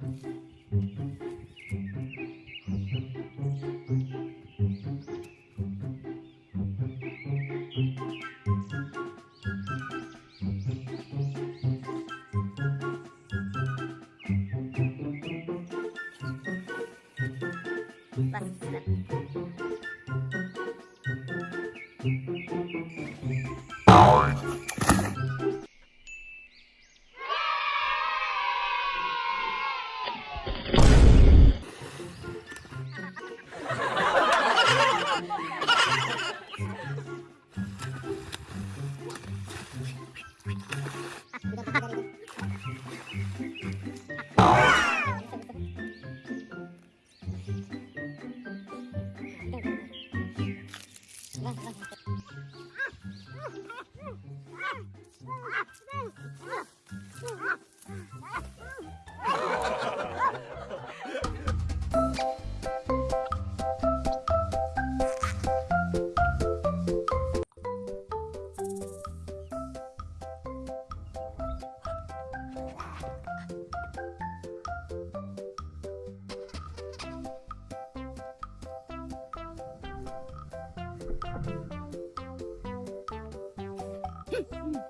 Bye. Thank you. うん。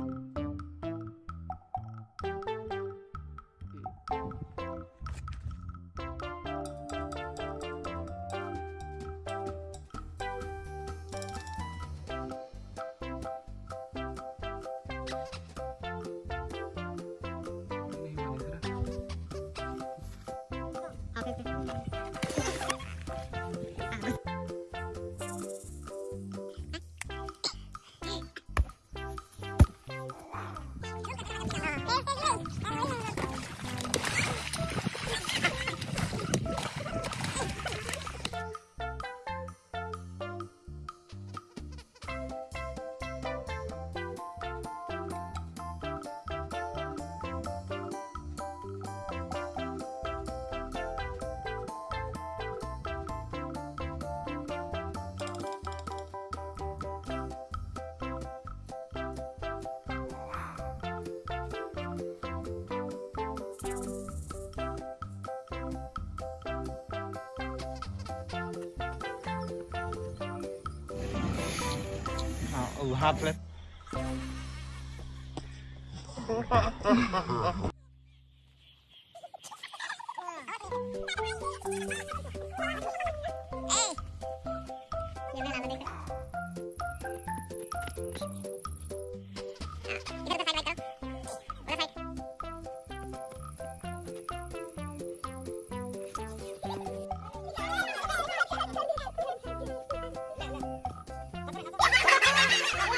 oh, hard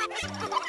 Ha ha ha!